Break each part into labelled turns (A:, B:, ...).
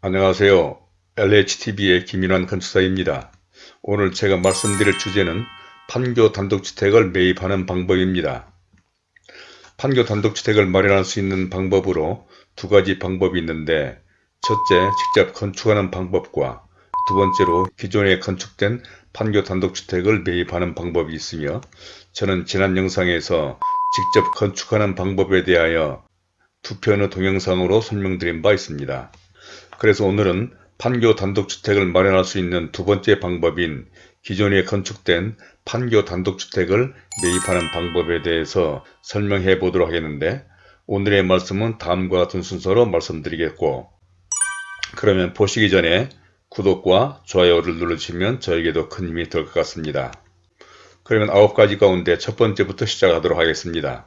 A: 안녕하세요. LHTV의 김인환 건축사입니다. 오늘 제가 말씀드릴 주제는 판교 단독주택을 매입하는 방법입니다. 판교 단독주택을 마련할 수 있는 방법으로 두 가지 방법이 있는데 첫째, 직접 건축하는 방법과 두 번째로 기존에 건축된 판교 단독주택을 매입하는 방법이 있으며 저는 지난 영상에서 직접 건축하는 방법에 대하여 두 편의 동영상으로 설명드린 바 있습니다. 그래서 오늘은 판교 단독주택을 마련할 수 있는 두 번째 방법인 기존에 건축된 판교 단독주택을 매입하는 방법에 대해서 설명해 보도록 하겠는데 오늘의 말씀은 다음과 같은 순서로 말씀드리겠고 그러면 보시기 전에 구독과 좋아요를 눌러주시면 저에게도 큰 힘이 될 것 같습니다. 그러면 아홉 가지 가운데 첫 번째부터 시작하도록 하겠습니다.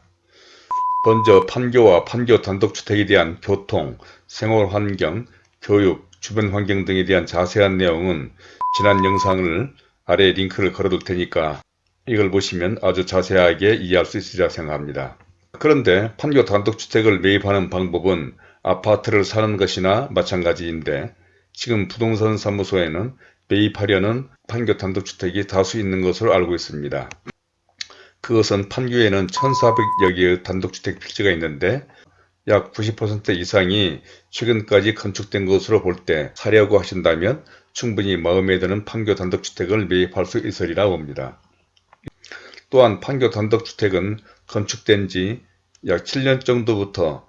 A: 먼저 판교와 판교 단독주택에 대한 교통, 생활환경, 교육, 주변 환경 등에 대한 자세한 내용은 지난 영상을 아래 링크를 걸어둘 테니까 이걸 보시면 아주 자세하게 이해할 수 있으리라 생각합니다. 그런데 판교 단독주택을 매입하는 방법은 아파트를 사는 것이나 마찬가지인데 지금 부동산 사무소에는 매입하려는 판교 단독주택이 다수 있는 것으로 알고 있습니다. 그것은 판교에는 1400여 개의 단독주택 필지가 있는데 약 90% 이상이 최근까지 건축된 것으로 볼 때 사려고 하신다면 충분히 마음에 드는 판교 단독주택을 매입할 수 있으리라 봅니다. 또한 판교 단독주택은 건축된 지 약 7년 정도부터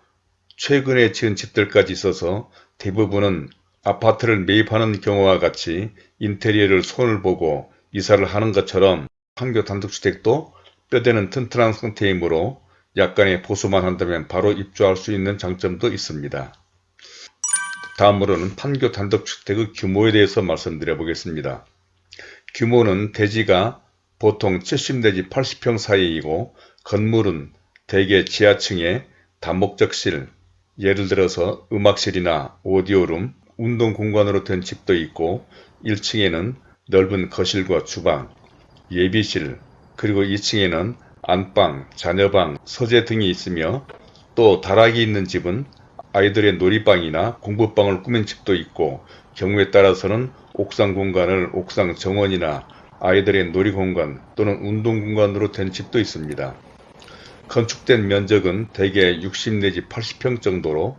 A: 최근에 지은 집들까지 있어서 대부분은 아파트를 매입하는 경우와 같이 인테리어를 손을 보고 이사를 하는 것처럼 판교 단독주택도 뼈대는 튼튼한 상태이므로 약간의 보수만 한다면 바로 입주할 수 있는 장점도 있습니다. 다음으로는 판교 단독주택의 규모에 대해서 말씀드려 보겠습니다. 규모는 대지가 보통 70 내지 80평 사이이고 건물은 대개 지하층에 다목적실, 예를 들어서 음악실이나 오디오룸, 운동 공간으로 된 집도 있고 1층에는 넓은 거실과 주방, 예비실, 그리고 2층에는 안방, 자녀방, 서재 등이 있으며 또 다락이 있는 집은 아이들의 놀이방이나 공부방을 꾸민 집도 있고 경우에 따라서는 옥상 공간을 옥상 정원이나 아이들의 놀이공간 또는 운동공간으로 된 집도 있습니다. 건축된 면적은 대개 60 내지 80평 정도로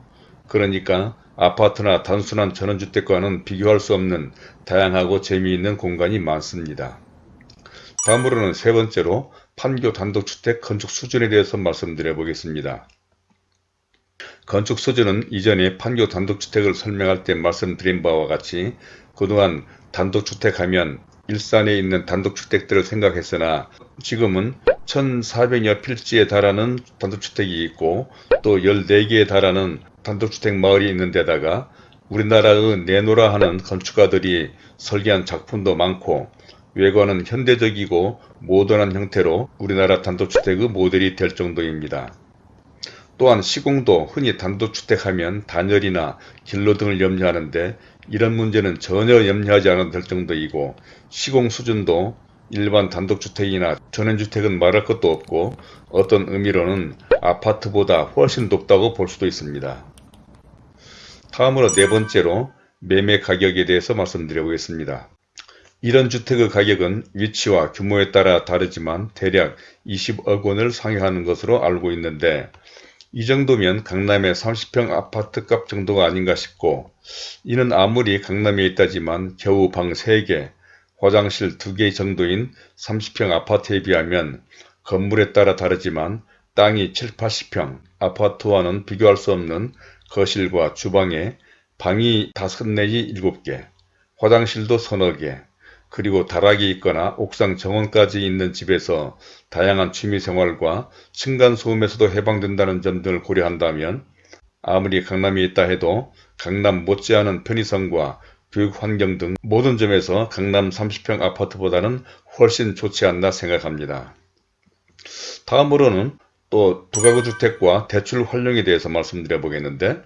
A: 그러니까 아파트나 단순한 전원주택과는 비교할 수 없는 다양하고 재미있는 공간이 많습니다. 다음으로는 세 번째로 판교 단독주택 건축 수준에 대해서 말씀드려 보겠습니다. 건축 수준은 이전에 판교 단독주택을 설명할 때 말씀드린 바와 같이 그동안 단독주택 하면 일산에 있는 단독주택들을 생각했으나 지금은 1400여 필지에 달하는 단독주택이 있고 또 14개에 달하는 단독주택 마을이 있는 데다가 우리나라의 내노라 하는 건축가들이 설계한 작품도 많고 외관은 현대적이고 모던한 형태로 우리나라 단독주택의 모델이 될 정도입니다. 또한 시공도 흔히 단독주택하면 단열이나 길로 등을 염려하는데 이런 문제는 전혀 염려하지 않아도 될 정도이고 시공 수준도 일반 단독주택이나 전원주택은 말할 것도 없고 어떤 의미로는 아파트보다 훨씬 높다고 볼 수도 있습니다. 다음으로 네 번째로 매매 가격에 대해서 말씀드려 보겠습니다. 이런 주택의 가격은 위치와 규모에 따라 다르지만 대략 20억 원을 상회하는 것으로 알고 있는데 이 정도면 강남의 30평 아파트값 정도가 아닌가 싶고 이는 아무리 강남에 있다지만 겨우 방 3개, 화장실 2개 정도인 30평 아파트에 비하면 건물에 따라 다르지만 땅이 7, 80평 아파트와는 비교할 수 없는 거실과 주방에 방이 5 내지 7개, 화장실도 서너 개, 그리고 다락이 있거나 옥상 정원까지 있는 집에서 다양한 취미생활과 층간소음에서도 해방된다는 점들을 고려한다면 아무리 강남에 있다 해도 강남 못지않은 편의성과 교육환경 등 모든 점에서 강남 30평 아파트보다는 훨씬 좋지 않나 생각합니다. 다음으로는 또 두가구 주택과 대출 활용에 대해서 말씀드려 보겠는데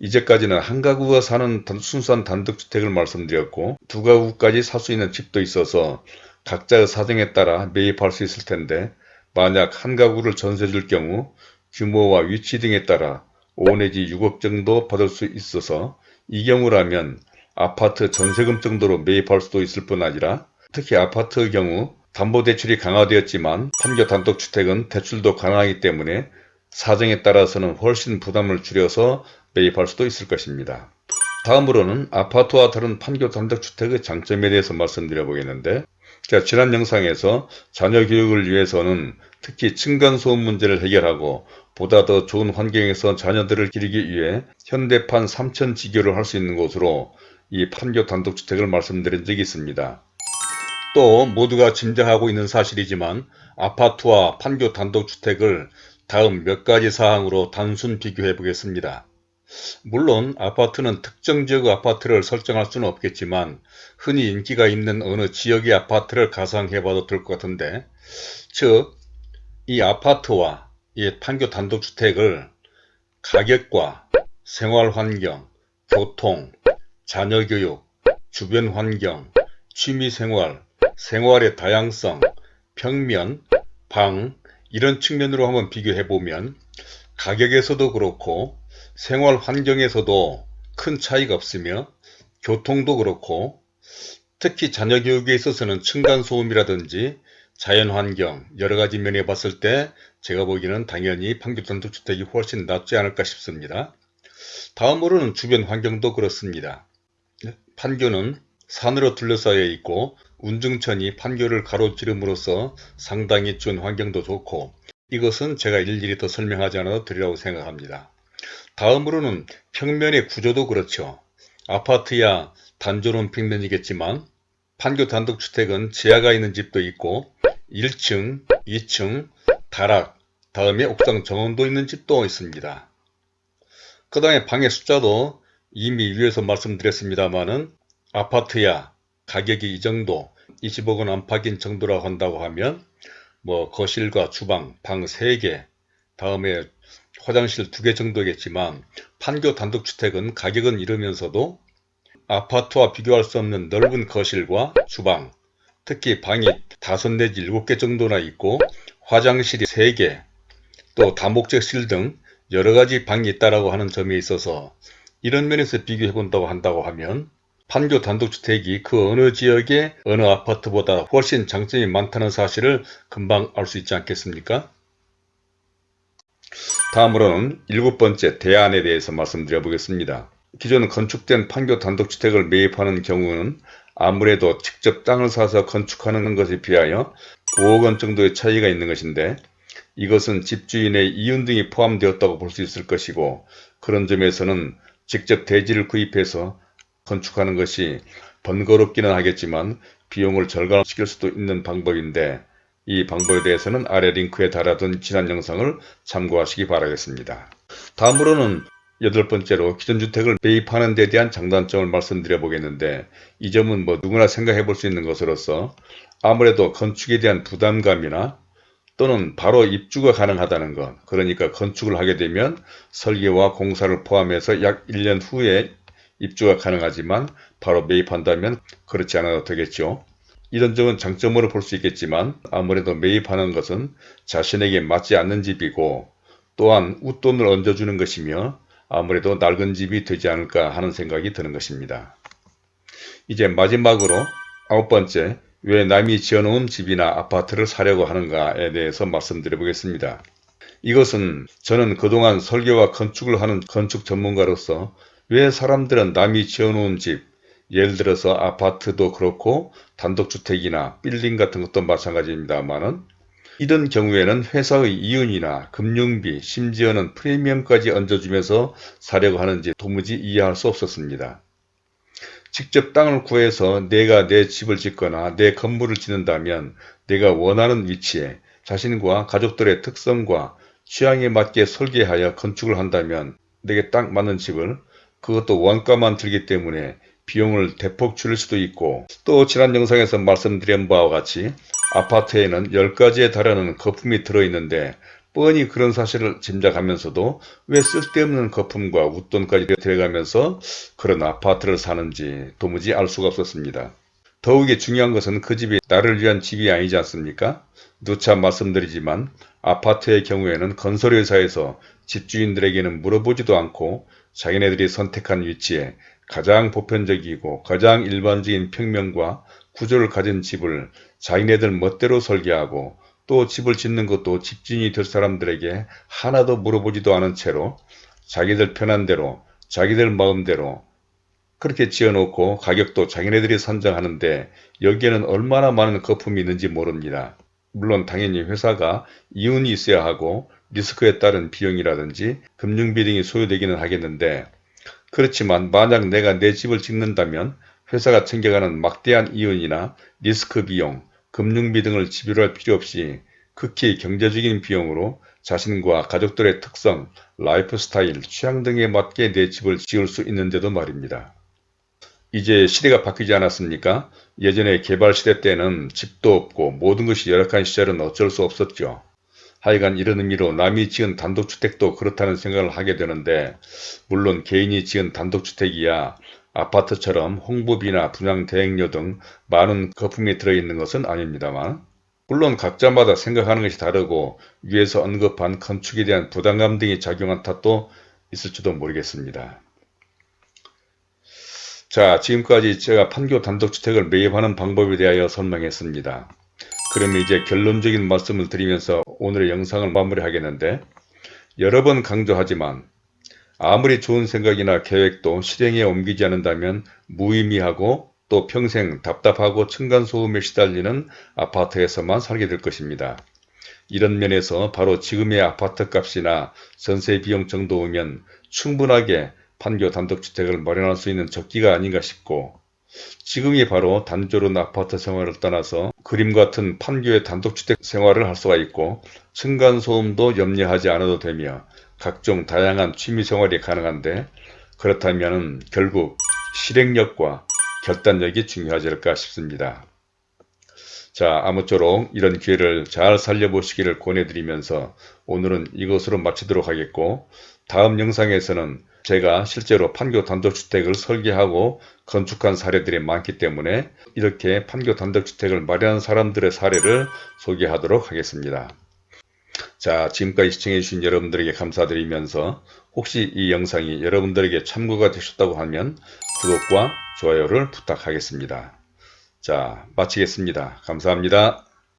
A: 이제까지는 한 가구가 사는 순수한 단독주택을 말씀드렸고 두 가구까지 살 수 있는 집도 있어서 각자의 사정에 따라 매입할 수 있을 텐데 만약 한 가구를 전세 줄 경우 규모와 위치 등에 따라 5 내지 6억 정도 받을 수 있어서 이 경우라면 아파트 전세금 정도로 매입할 수도 있을 뿐 아니라 특히 아파트의 경우 담보대출이 강화되었지만 판교 단독주택은 대출도 가능하기 때문에 사정에 따라서는 훨씬 부담을 줄여서 매입할 수도 있을 것입니다. 다음으로는 아파트와 다른 판교 단독주택의 장점에 대해서 말씀드려 보겠는데 제가 지난 영상에서 자녀 교육을 위해서는 특히 층간소음 문제를 해결하고 보다 더 좋은 환경에서 자녀들을 기르기 위해 현대판 3천 지교를 할 수 있는 곳으로 이 판교 단독주택을 말씀드린 적이 있습니다. 또 모두가 짐작하고 있는 사실이지만 아파트와 판교 단독주택을 다음 몇 가지 사항으로 단순 비교해 보겠습니다. 물론 아파트는 특정 지역의 아파트를 설정할 수는 없겠지만 흔히 인기가 있는 어느 지역의 아파트를 가상해 봐도 될 것 같은데 즉 이 아파트와 이 판교 단독주택을 가격과 생활환경, 교통, 자녀교육, 주변 환경, 취미생활, 생활의 다양성, 평면, 방 이런 측면으로 한번 비교해 보면 가격에서도 그렇고 생활 환경에서도 큰 차이가 없으며 교통도 그렇고 특히 자녀 교육에 있어서는 층간소음이라든지 자연환경 여러가지 면에 봤을 때 제가 보기에는 당연히 판교단독주택이 훨씬 낫지 않을까 싶습니다. 다음으로는 주변 환경도 그렇습니다. 판교는 산으로 둘러싸여 있고 운중천이 판교를 가로지름으로써 상당히 좋은 환경도 좋고 이것은 제가 일일이 더 설명하지 않아도 되리라고 생각합니다. 다음으로는 평면의 구조도 그렇죠. 아파트야 단조로운 평면이겠지만 판교 단독주택은 지하가 있는 집도 있고 1층, 2층, 다락, 다음에 옥상 정원도 있는 집도 있습니다. 그 다음에 방의 숫자도 이미 위에서 말씀드렸습니다만은 아파트야 가격이 이 정도 20억원 안팎인 정도라고 한다고 하면 뭐 거실과 주방, 방 3개, 다음에 화장실 2개 정도겠지만 판교 단독주택은 가격은 이르면서도 아파트와 비교할 수 없는 넓은 거실과 주방, 특히 방이 5 내지 7개 정도나 있고 화장실이 3개, 또 다목적실 등 여러가지 방이 있다고 하는 점에 있어서 이런 면에서 비교해 본다고 한다고 하면 판교 단독주택이 그 어느 지역의 어느 아파트보다 훨씬 장점이 많다는 사실을 금방 알 수 있지 않겠습니까? 다음으로는 일곱 번째 대안에 대해서 말씀드려 보겠습니다. 기존 건축된 판교 단독주택을 매입하는 경우는 아무래도 직접 땅을 사서 건축하는 것에 비하여 5억원 정도의 차이가 있는 것인데 이것은 집주인의 이윤 등이 포함되었다고 볼 수 있을 것이고 그런 점에서는 직접 대지를 구입해서 건축하는 것이 번거롭기는 하겠지만 비용을 절감시킬 수도 있는 방법인데 이 방법에 대해서는 아래 링크에 달아둔 지난 영상을 참고하시기 바라겠습니다. 다음으로는 여덟 번째로 기존 주택을 매입하는 데 대한 장단점을 말씀드려 보겠는데 이 점은 뭐 누구나 생각해 볼 수 있는 것으로서 아무래도 건축에 대한 부담감이나 또는 바로 입주가 가능하다는 것 그러니까 건축을 하게 되면 설계와 공사를 포함해서 약 1년 후에 입주가 가능하지만 바로 매입한다면 그렇지 않아도 되겠죠. 이런 점은 장점으로 볼 수 있겠지만 아무래도 매입하는 것은 자신에게 맞지 않는 집이고 또한 웃돈을 얹어주는 것이며 아무래도 낡은 집이 되지 않을까 하는 생각이 드는 것입니다. 이제 마지막으로 아홉 번째 왜 남이 지어놓은 집이나 아파트를 사려고 하는가에 대해서 말씀드려 보겠습니다. 이것은 저는 그동안 설계와 건축을 하는 건축 전문가로서 왜 사람들은 남이 지어놓은 집, 예를 들어서 아파트도 그렇고 단독주택이나 빌딩 같은 것도 마찬가지입니다만은 이런 경우에는 회사의 이윤이나 금융비 심지어는 프리미엄까지 얹어주면서 사려고 하는지 도무지 이해할 수 없었습니다. 직접 땅을 구해서 내가 내 집을 짓거나 내 건물을 짓는다면 내가 원하는 위치에 자신과 가족들의 특성과 취향에 맞게 설계하여 건축을 한다면 내게 딱 맞는 집을 그것도 원가만 들기 때문에 비용을 대폭 줄일 수도 있고 또 지난 영상에서 말씀드린 바와 같이 아파트에는 10가지에 달하는 거품이 들어있는데 뻔히 그런 사실을 짐작하면서도 왜 쓸데없는 거품과 웃돈까지 들어가면서 그런 아파트를 사는지 도무지 알 수가 없었습니다. 더욱이 중요한 것은 그 집이 나를 위한 집이 아니지 않습니까? 누차 말씀드리지만 아파트의 경우에는 건설회사에서 집주인들에게는 물어보지도 않고 자기네들이 선택한 위치에 가장 보편적이고 가장 일반적인 평면과 구조를 가진 집을 자기네들 멋대로 설계하고 또 집을 짓는 것도 집주인이 될 사람들에게 하나도 물어보지도 않은 채로 자기들 편한 대로 자기들 마음대로 그렇게 지어놓고 가격도 자기네들이 선정하는데 여기에는 얼마나 많은 거품이 있는지 모릅니다. 물론 당연히 회사가 이윤이 있어야 하고 리스크에 따른 비용이라든지 금융비 등이 소요되기는 하겠는데 그렇지만 만약 내가 내 집을 짓는다면 회사가 챙겨가는 막대한 이윤이나 리스크 비용, 금융비 등을 지불할 필요 없이 극히 경제적인 비용으로 자신과 가족들의 특성, 라이프 스타일, 취향 등에 맞게 내 집을 지을 수 있는데도 말입니다. 이제 시대가 바뀌지 않았습니까? 예전에 개발 시대 때는 집도 없고 모든 것이 열악한 시절은 어쩔 수 없었죠. 하여간 이런 의미로 남이 지은 단독주택도 그렇다는 생각을 하게 되는데 물론 개인이 지은 단독주택이야 아파트처럼 홍보비나 분양 대행료 등 많은 거품이 들어있는 것은 아닙니다만 물론 각자마다 생각하는 것이 다르고 위에서 언급한 건축에 대한 부담감 등이 작용한 탓도 있을지도 모르겠습니다. 자 지금까지 제가 판교 단독주택을 매입하는 방법에 대하여 설명했습니다. 그러면 이제 결론적인 말씀을 드리면서 오늘의 영상을 마무리하겠는데 여러 번 강조하지만 아무리 좋은 생각이나 계획도 실행에 옮기지 않는다면 무의미하고 또 평생 답답하고 층간소음에 시달리는 아파트에서만 살게 될 것입니다. 이런 면에서 바로 지금의 아파트 값이나 전세 비용 정도면 충분하게 판교 단독주택을 마련할 수 있는 적기가 아닌가 싶고 지금이 바로 단조로운 아파트 생활을 떠나서 그림 같은 판교의 단독주택 생활을 할 수가 있고 층간소음도 염려하지 않아도 되며 각종 다양한 취미생활이 가능한데 그렇다면 결국 실행력과 결단력이 중요하지 않을까 싶습니다. 자 아무쪼록 이런 기회를 잘 살려보시기를 권해드리면서 오늘은 이것으로 마치도록 하겠고 다음 영상에서는 제가 실제로 판교 단독주택을 설계하고 건축한 사례들이 많기 때문에 이렇게 판교 단독주택을 마련한 사람들의 사례를 소개하도록 하겠습니다. 자 지금까지 시청해주신 여러분들에게 감사드리면서 혹시 이 영상이 여러분들에게 참고가 되셨다고 하면 구독과 좋아요를 부탁하겠습니다. 자 마치겠습니다. 감사합니다.